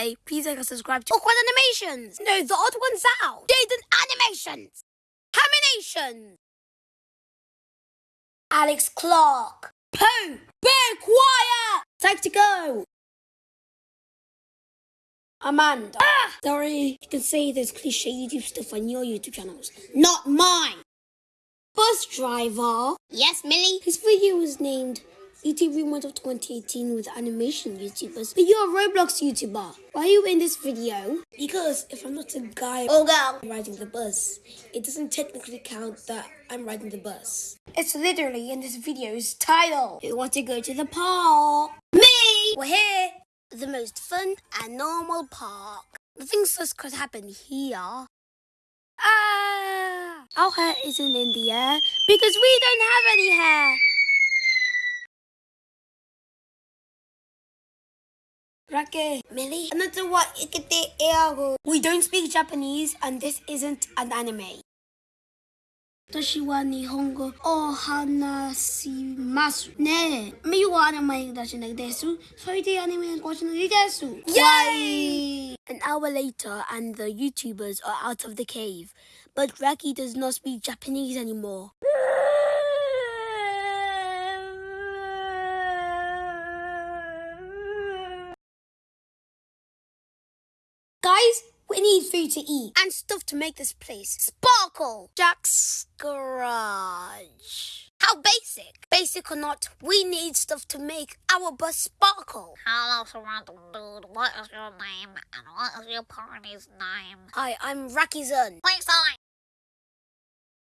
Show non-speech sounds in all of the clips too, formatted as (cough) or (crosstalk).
Hey, please like and subscribe to Awkward Animations. No, the odd ones out. Jaden Animations. Haminations. Alex Clark. Pooh. Bear quiet. Time to go. Amanda. Ah! Sorry, you can say this cliche YouTube stuff on your YouTube channels, not mine. Bus driver. Yes, Millie? His video was named YouTube Rewind of 2018 with animation YouTubers. But you're a Roblox YouTuber. Why are you in this video? Because if I'm not a guy or girl. riding the bus, it doesn't technically count that I'm riding the bus. It's literally in this video's title. You want to go to the park? Me! We're here. The most fun and normal park. The things that could happen here. Ah! Our hair isn't in the air because we don't have any hair. Rake, Millie, another ikete eago. We don't speak Japanese and this isn't an anime. Toshi wa nihongo o hanasimasu. Ne, me wa anime watching desu. Sorry, the anime watching desu. Yay! An hour later and the YouTubers are out of the cave, but Raki does not speak Japanese anymore. Guys, we need food to eat and stuff to make this place sparkle. Jack's garage. How basic? Basic or not, we need stuff to make our bus sparkle. Hello, Toronto dude. What is your name? And what is your party's name? Hi, I'm Raki Zun, Please sign.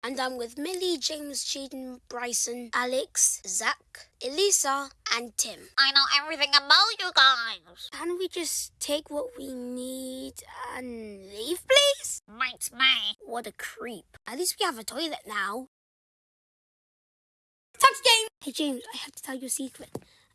And I'm with Millie, James, Jaden, Bryson, Alex, Zach, Elisa, and Tim. I know everything about you guys. Can we just take what we need and leave, please? Might me. What a creep. At least we have a toilet now. Touch game! Hey James, I have to tell you a secret.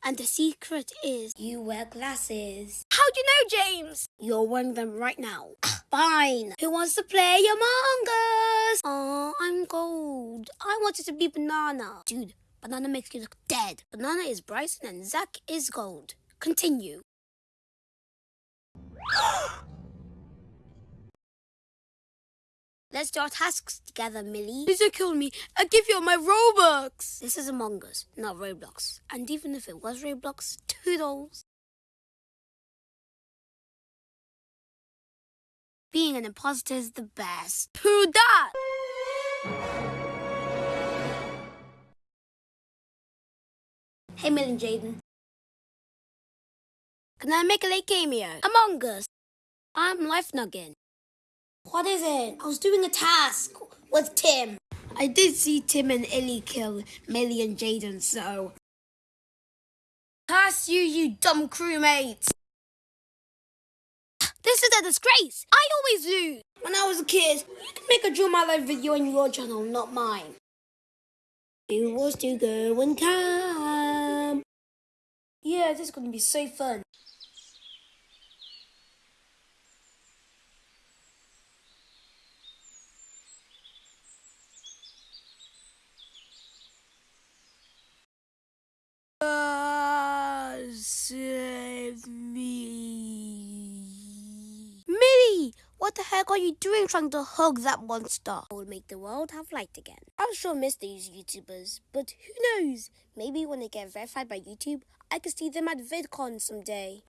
And the secret is you wear glasses. How do you know, James? You're wearing them right now. (coughs) Fine. Who wants to play Among Us? Oh, I'm gold. I wanted to be banana. Dude, banana makes you look dead. Banana is Bryson and Zach is gold. Continue. Let's do our tasks together, Millie. Please don't kill me. I'll give you all my Robux. This is Among Us, not Roblox. And even if it was Roblox, toodles. Being an imposter is the best. Who that? Hey, Millie and Jaden. Can I make a late cameo? Among Us. I'm Life Nugget. What is it? I was doing a task with Tim. I did see Tim and Ellie kill Millie and Jaden, so. Pass you, you dumb crewmates! This is a disgrace! I always lose! When I was a kid, you can make a Draw My Life video on your channel, not mine. Who wants to go and camp? Yeah, this is gonna be so fun. Uh, save me. Millie! What the heck are you doing trying to hug that monster? I will make the world have light again. I'm sure miss these YouTubers, but who knows? Maybe when they get verified by YouTube, I could see them at VidCon someday.